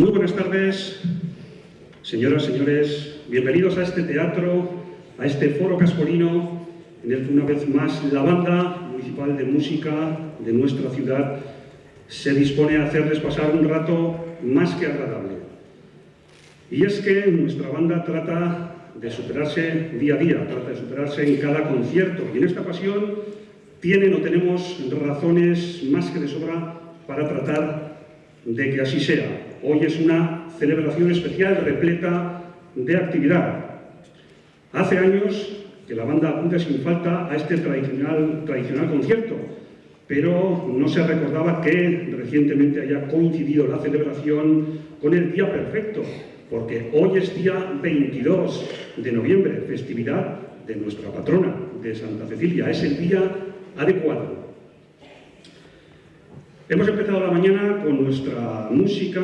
Muy buenas tardes, señoras, señores. Bienvenidos a este teatro, a este foro caspolino, en el que una vez más la banda municipal de música de nuestra ciudad se dispone a hacerles pasar un rato más que agradable. Y es que nuestra banda trata de superarse día a día, trata de superarse en cada concierto. Y en esta ocasión tienen o tenemos razones más que de sobra para tratar de que así sea. Hoy es una celebración especial repleta de actividad. Hace años que la banda apunta sin falta a este tradicional, tradicional concierto, pero no se recordaba que recientemente haya coincidido la celebración con el día perfecto, porque hoy es día 22 de noviembre, festividad de nuestra patrona, de Santa Cecilia. Es el día adecuado. Hemos empezado la mañana con nuestra música,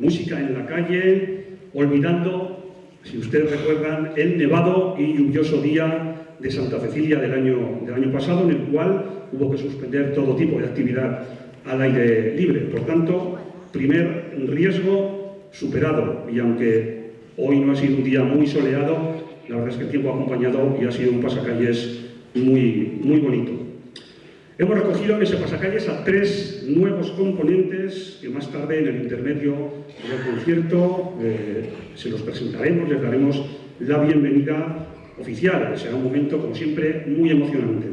música en la calle, olvidando, si ustedes recuerdan, el nevado y lluvioso día de Santa Cecilia del año, del año pasado, en el cual hubo que suspender todo tipo de actividad al aire libre. Por tanto, primer riesgo superado, y aunque hoy no ha sido un día muy soleado, la verdad es que el tiempo ha acompañado y ha sido un pasacalles muy, muy bonito. Hemos recogido en ese pasacalles a tres nuevos componentes que más tarde en el intermedio del concierto eh, se los presentaremos, les daremos la bienvenida oficial, será un momento, como siempre, muy emocionante.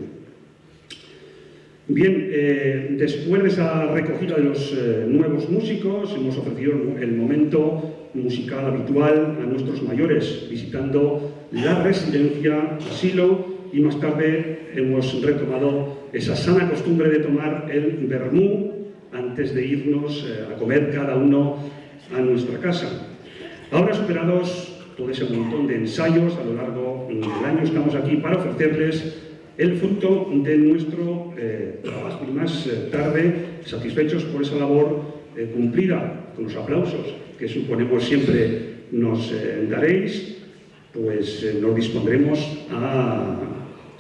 Bien, eh, después de esa recogida de los eh, nuevos músicos, hemos ofrecido el momento musical habitual a nuestros mayores, visitando la residencia Asilo y más tarde hemos retomado esa sana costumbre de tomar el vermú antes de irnos eh, a comer cada uno a nuestra casa. Ahora superados todo ese montón de ensayos a lo largo del año, estamos aquí para ofrecerles el fruto de nuestro eh, trabajo y más eh, tarde satisfechos por esa labor cumplida con los aplausos que suponemos siempre nos daréis, pues nos dispondremos a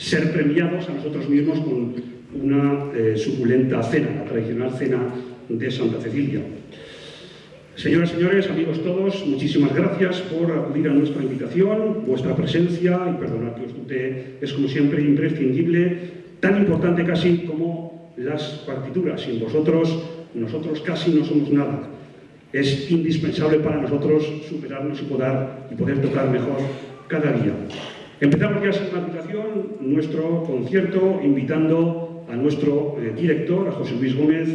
ser premiados a nosotros mismos con una eh, suculenta cena, la tradicional cena de Santa Cecilia. Señoras y señores, amigos todos, muchísimas gracias por acudir a nuestra invitación, vuestra presencia, y perdonad que os dute, es como siempre imprescindible, tan importante casi como las partituras. Sin vosotros, nosotros casi no somos nada. Es indispensable para nosotros superarnos y poder, y poder tocar mejor cada día. Empezamos ya sin invitación nuestro concierto invitando a nuestro eh, director, a José Luis Gómez,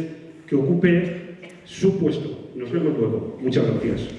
que ocupe su puesto. Nos vemos luego. Muchas gracias.